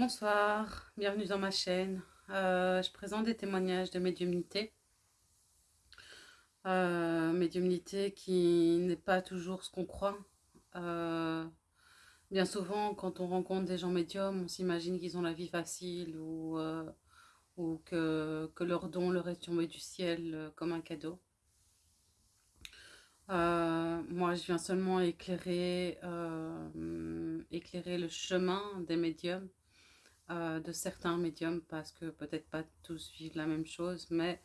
Bonsoir, bienvenue dans ma chaîne. Euh, je présente des témoignages de médiumnité. Euh, médiumnité qui n'est pas toujours ce qu'on croit. Euh, bien souvent, quand on rencontre des gens médiums, on s'imagine qu'ils ont la vie facile ou, que, leur don leur est tombé du ciel comme un cadeau. moi, je viens seulement éclairer le chemin des médiums euh, de certains médiums parce que peut-être pas tous vivent la même chose, mais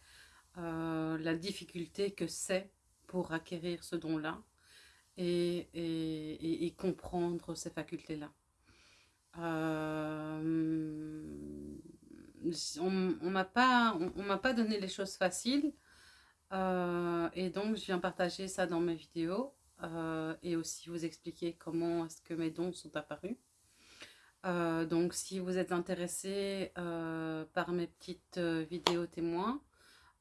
euh, la difficulté que c'est pour acquérir ce don-là et, et, comprendre ces facultés-là. Euh, on ne m'a pas, pas donné les choses faciles et donc je viens partager ça dans mes vidéos et aussi vous expliquer comment est-ce que mes dons sont apparus. Euh, donc, si vous êtes intéressé euh, par mes petites euh, vidéos témoins,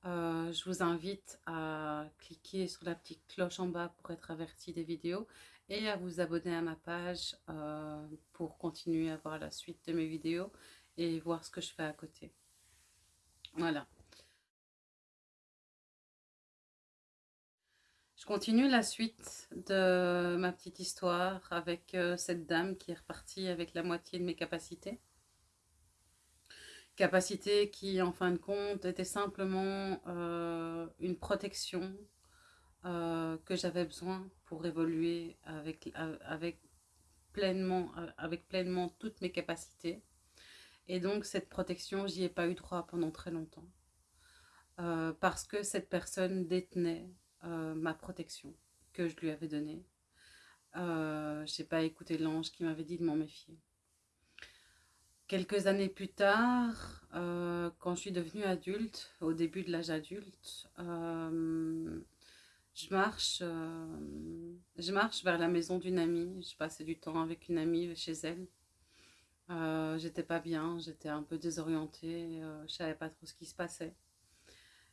je vous invite à cliquer sur la petite cloche en bas pour être averti des vidéos et à vous abonner à ma page pour continuer à voir la suite de mes vidéos et voir ce que je fais à côté. Voilà. Je continue la suite de ma petite histoire avec euh, cette dame qui est repartie avec la moitié de mes capacités. Capacités qui, en fin de compte, étaient simplement euh, une protection euh, que j'avais besoin pour évoluer avec, pleinement toutes mes capacités. Et donc, cette protection, j'y ai pas eu droit pendant très longtemps. parce que cette personne détenait euh, ma protection que je lui avais donnée. Euh, je n'ai pas écouté l'ange qui m'avait dit de m'en méfier. Quelques années plus tard, euh, quand je suis devenue adulte, au début de l'âge adulte, je, marche, je marche vers la maison d'une amie. Je passais du temps avec une amie chez elle. j'étais pas bien, j'étais un peu désorientée, je savais pas trop ce qui se passait.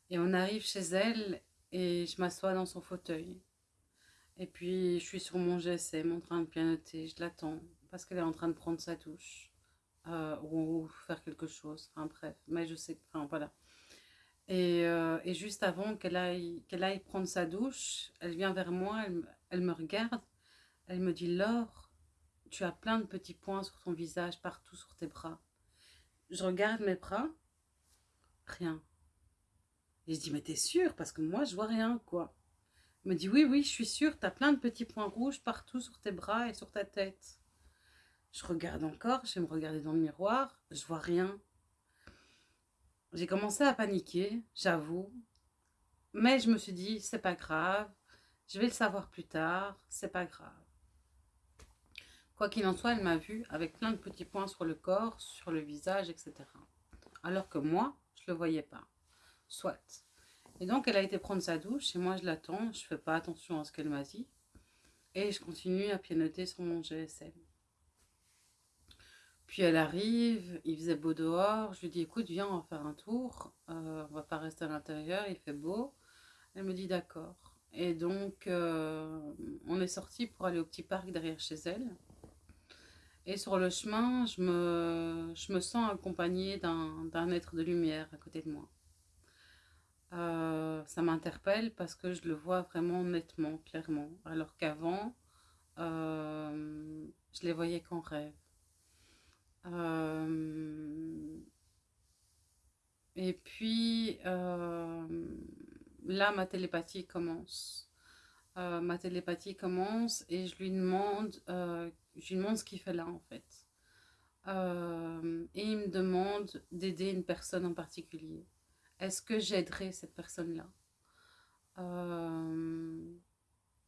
Et on arrive chez elle et je m'assois dans son fauteuil. Et puis, je suis sur mon GSM en train de pianoter, je l'attends, parce qu'elle est en train de prendre sa douche, euh, ou, faire quelque chose, enfin bref, mais je sais, enfin voilà. Et, euh, et juste avant qu'elle aille, aille prendre sa douche, elle vient vers moi, elle, elle me regarde, elle me dit « Laure, tu as plein de petits points sur ton visage, partout sur tes bras. » Je regarde mes bras, rien. Et je dis, mais t'es sûre? Parce que moi, je vois rien, quoi. Elle me dit, oui, oui, je suis sûre, t'as plein de petits points rouges partout sur tes bras et sur ta tête. Je regarde encore, je vais me regarder dans le miroir, je vois rien. J'ai commencé à paniquer, j'avoue. Mais je me suis dit, c'est pas grave, je vais le savoir plus tard, c'est pas grave. Quoi qu'il en soit, elle m'a vu avec plein de petits points sur le corps, sur le visage, etc. Alors que moi, je ne le voyais pas soit. Et donc, elle a été prendre sa douche et moi, je l'attends. Je fais pas attention à ce qu'elle m'a dit. Et je continue à pianoter sur mon GSM. Puis elle arrive, il faisait beau dehors. Je lui dis, écoute, viens, on va faire un tour. Euh, on va pas rester à l'intérieur, il fait beau. Elle me dit, d'accord. Et donc, euh, on est sorti pour aller au petit parc derrière chez elle. Et sur le chemin, je me, je me sens accompagnée d'un être de lumière à côté de moi. Euh, ça m'interpelle parce que je le vois vraiment nettement, clairement. Alors qu'avant, euh, je les voyais qu'en rêve. Euh, et puis, là, ma télépathie commence. ma télépathie commence et je lui demande, je lui demande ce qu'il fait là, en fait. et il me demande d'aider une personne en particulier. Est-ce que j'aiderai cette personne-là? Euh,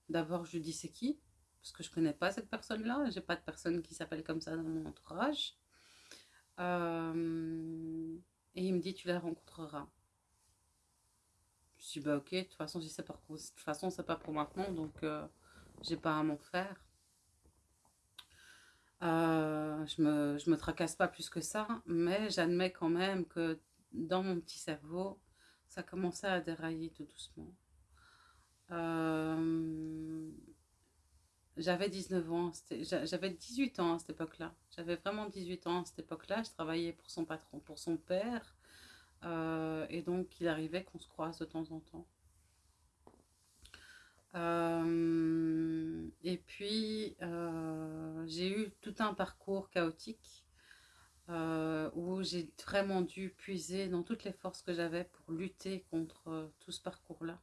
D'abord, je dis c'est qui? Parce que je ne connais pas cette personne-là. Je n'ai pas de personne qui s'appelle comme ça dans mon entourage. Euh, et il me dit tu la rencontreras. Je dis bah ok, de toute façon, c'est pas, pas pour maintenant, donc euh, j'ai pas à m'en faire. je me, je me tracasse pas plus que ça, mais j'admets quand même que dans mon petit cerveau, ça commençait à dérailler tout doucement. Euh, j'avais 19 ans, j'avais 18 ans à cette époque-là. J'avais vraiment 18 ans à cette époque-là. Je travaillais pour son patron, pour son père. Euh, et donc, il arrivait qu'on se croise de temps en temps. Euh, et puis, j'ai eu tout un parcours chaotique où j'ai vraiment dû puiser dans toutes les forces que j'avais pour lutter contre tout ce parcours-là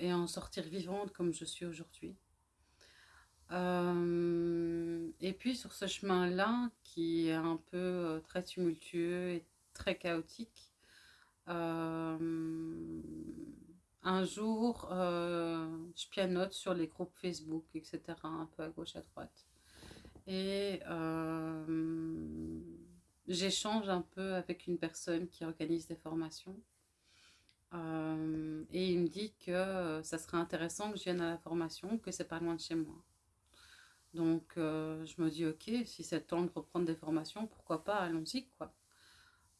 et en sortir vivante comme je suis aujourd'hui. et puis sur ce chemin-là, qui est un peu très tumultueux et très chaotique. Euh, un jour, euh, je pianote sur les groupes Facebook, etc., un peu à gauche, à droite. Et euh, j'échange un peu avec une personne qui organise des formations. et il me dit que ça serait intéressant que je vienne à la formation, que c'est pas loin de chez moi. Donc je me dis ok, si c'est temps de reprendre des formations, pourquoi pas, allons-y quoi.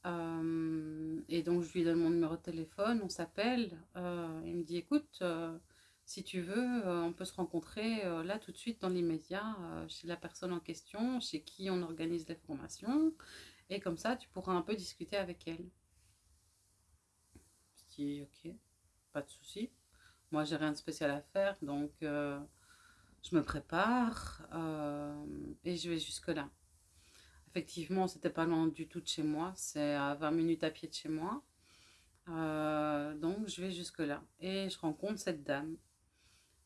Euh, et donc, je lui donne mon numéro de téléphone, on s'appelle. Euh, il me dit, écoute, euh, si tu veux, on peut se rencontrer là tout de suite dans l'immédiat chez la personne en question, chez qui on organise les formations. Et comme ça, tu pourras un peu discuter avec elle. Je dis, ok, pas de souci. Moi, j'ai rien de spécial à faire, donc je me prépare et je vais jusque-là. Effectivement, c'était pas loin du tout de chez moi. C'est à 20 minutes à pied de chez moi. Euh, donc, je vais jusque-là. Et je rencontre cette dame.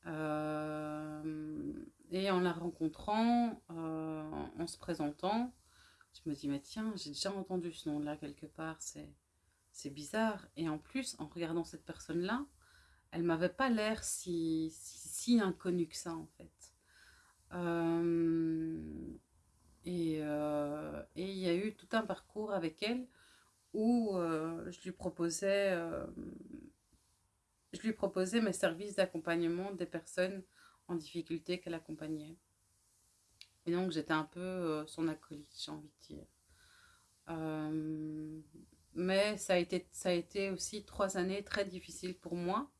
Euh, et en la rencontrant, euh, en se présentant, je me dis, mais tiens, j'ai déjà entendu ce nom-là quelque part. C'est bizarre. Et en plus, en regardant cette personne-là, elle m'avait pas l'air si, si, inconnue que ça, en fait. Euh, et, il y a eu tout un parcours avec elle où euh, je lui proposais euh, je lui proposais mes services d'accompagnement des personnes en difficulté qu'elle accompagnait. Et donc j'étais un peu son acolyte, j'ai envie de dire. mais ça a, été, ça a été aussi trois années très difficiles pour moi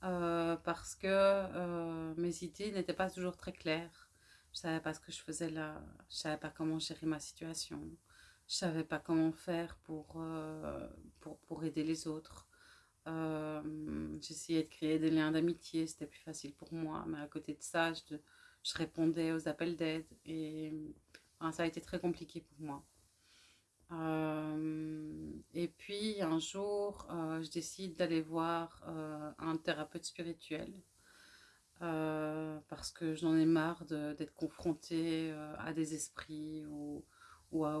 parce que mes idées n'étaient pas toujours très claires. Je savais pas ce que je faisais là. Je savais pas comment gérer ma situation. Je savais pas comment faire pour, euh, pour, pour, aider les autres. Euh, j'essayais de créer des liens d'amitié, c'était plus facile pour moi. Mais à côté de ça, je, je répondais aux appels d'aide. Et ça a été très compliqué pour moi. Euh, et puis un jour, je décide d'aller voir un thérapeute spirituel euh, parce que j'en ai marre d'être confrontée euh, à des esprits ou, ou, à,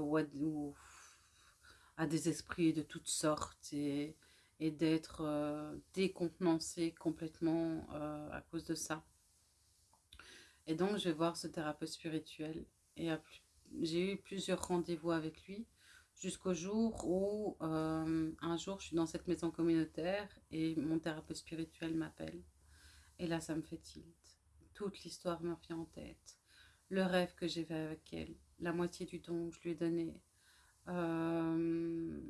à, des esprits de toutes sortes et, et d'être euh, décontenancée complètement à cause de ça. Et donc je vais voir ce thérapeute spirituel et j'ai eu plusieurs rendez-vous avec lui jusqu'au jour où un jour je suis dans cette maison communautaire et mon thérapeute spirituel m'appelle et là, ça me fait tilt. Toute l'histoire me revient en tête. Le rêve que j'ai fait avec elle, la moitié du don que je lui ai donné. Euh,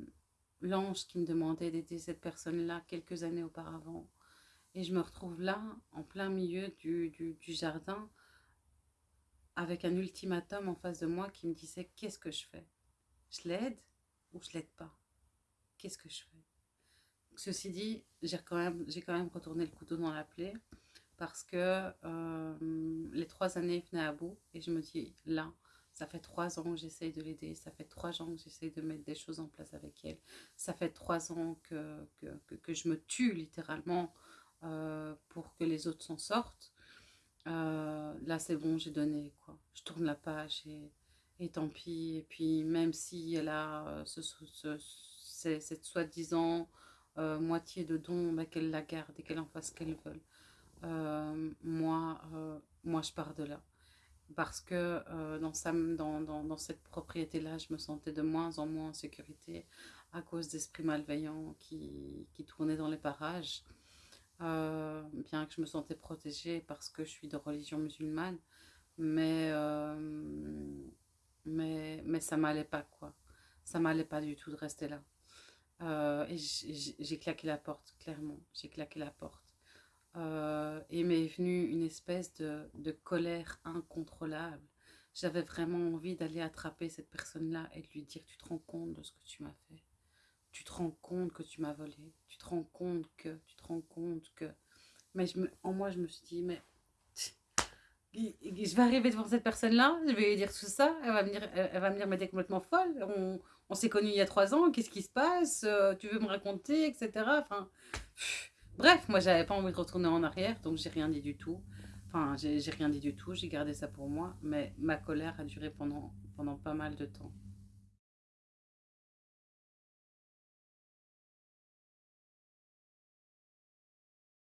l'ange qui me demandait d'aider cette personne-là quelques années auparavant. Et je me retrouve là, en plein milieu du, du jardin, avec un ultimatum en face de moi qui me disait qu'est-ce que je fais? Je l'aide ou je l'aide pas? Qu'est-ce que je fais? Ceci dit, j'ai quand, même, quand même retourné le couteau dans la plaie parce que euh, les trois années venaient à bout et je me dis là, ça fait trois ans que j'essaye de l'aider, ça fait trois ans que j'essaye de mettre des choses en place avec elle, ça fait trois ans que, que, que, je me tue littéralement euh, pour que les autres s'en sortent. Euh, là c'est bon, j'ai donné quoi. Je tourne la page et, et tant pis. Et puis même si elle a ce, cette soi-disant euh, moitié de dons, bah, qu'elle la garde et qu'elle en fasse ce qu'elle veut. Euh, moi, euh, moi, je pars de là. Parce que dans, sa, dans, cette propriété-là, je me sentais de moins en moins en sécurité à cause d'esprits malveillants qui, tournaient dans les parages. bien que je me sentais protégée parce que je suis de religion musulmane, mais, mais ça m'allait pas, quoi. Ça m'allait pas du tout de rester là. Euh, et j'ai claqué la porte, clairement. J'ai claqué la porte. Euh, et m'est venue une espèce de, colère incontrôlable. J'avais vraiment envie d'aller attraper cette personne-là et de lui dire, tu te rends compte de ce que tu m'as fait. Tu te rends compte que tu m'as volé, tu te rends compte que, tu te rends compte que... Mais en moi, je me suis dit, mais je vais arriver devant cette personne-là, je vais lui dire tout ça, elle va me dire, elle va me dire mais t'es complètement folle, on, on s'est connus il y a trois ans, qu'est-ce qui se passe, euh, tu veux me raconter, etc. Enfin, bref, moi j'avais pas envie de retourner en arrière, donc j'ai rien dit du tout. Enfin, j'ai rien dit du tout, j'ai gardé ça pour moi, mais ma colère a duré pendant, pendant pas mal de temps.